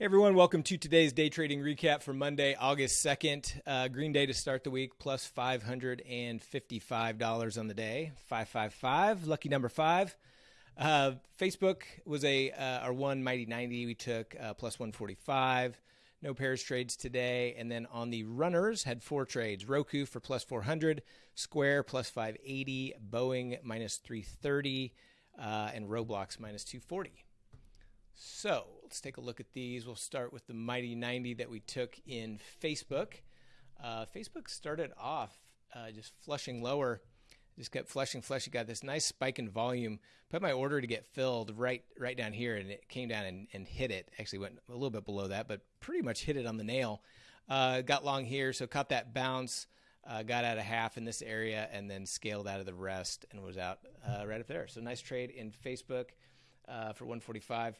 Hey everyone, welcome to today's day trading recap for Monday, August 2nd. Uh, green day to start the week, plus $555 on the day. 555, lucky number five. Uh, Facebook was a uh, our one mighty 90. We took uh, plus 145. No pairs trades today. And then on the runners, had four trades Roku for plus 400, Square plus 580, Boeing minus 330, uh, and Roblox minus 240. So let's take a look at these. We'll start with the Mighty 90 that we took in Facebook. Uh, Facebook started off uh, just flushing lower, just kept flushing, flushing. Got this nice spike in volume. Put my order to get filled right right down here, and it came down and, and hit it. Actually went a little bit below that, but pretty much hit it on the nail. Uh, got long here, so caught that bounce. Uh, got out of half in this area and then scaled out of the rest and was out uh, right up there. So nice trade in Facebook uh, for 145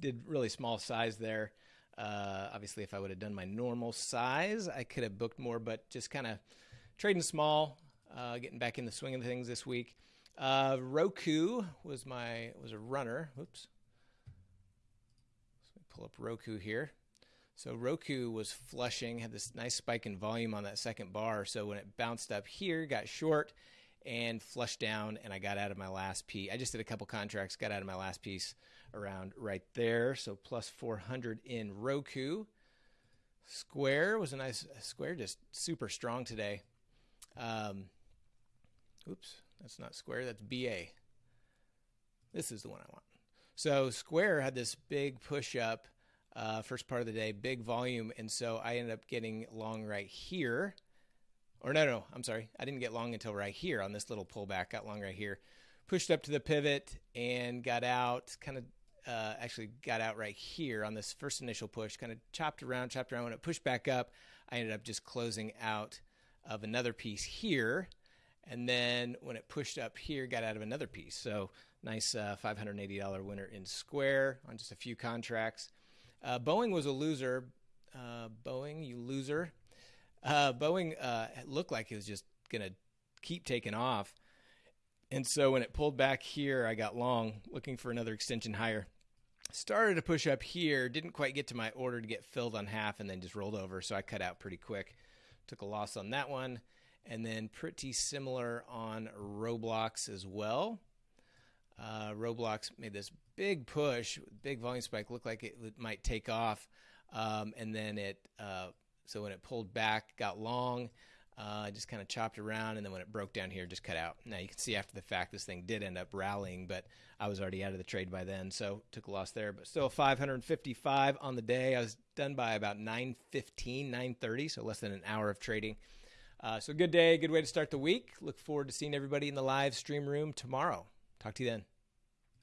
did really small size there. Uh, obviously, if I would have done my normal size, I could have booked more, but just kind of trading small, uh, getting back in the swing of things this week. Uh, Roku was my was a runner. Oops. Me pull up Roku here. So Roku was flushing, had this nice spike in volume on that second bar. So when it bounced up here, got short and flushed down, and I got out of my last piece. I just did a couple contracts, got out of my last piece around right there. So plus 400 in Roku. Square was a nice square, just super strong today. Um, oops, that's not Square, that's BA. This is the one I want. So Square had this big push up uh, first part of the day, big volume, and so I ended up getting long right here. Or no, no, I'm sorry, I didn't get long until right here on this little pullback. Got long right here, pushed up to the pivot and got out, kind of uh, actually got out right here on this first initial push, kind of chopped around, chopped around. When it pushed back up, I ended up just closing out of another piece here. And then when it pushed up here, got out of another piece. So nice uh, $580 winner in Square on just a few contracts. Uh, Boeing was a loser. Uh, Boeing, you loser. Uh, Boeing uh, looked like it was just going to keep taking off. And so when it pulled back here, I got long, looking for another extension higher started to push up here, didn't quite get to my order to get filled on half, and then just rolled over. So I cut out pretty quick. Took a loss on that one. And then pretty similar on Roblox as well. Uh, Roblox made this big push, big volume spike, looked like it might take off. Um, and then it, uh, so when it pulled back, got long. Uh, just kind of chopped around, and then when it broke down here, just cut out. Now you can see after the fact this thing did end up rallying, but I was already out of the trade by then, so took a loss there. But still 555 on the day. I was done by about 9:15, 9:30, so less than an hour of trading. Uh, so good day, good way to start the week. Look forward to seeing everybody in the live stream room tomorrow. Talk to you then.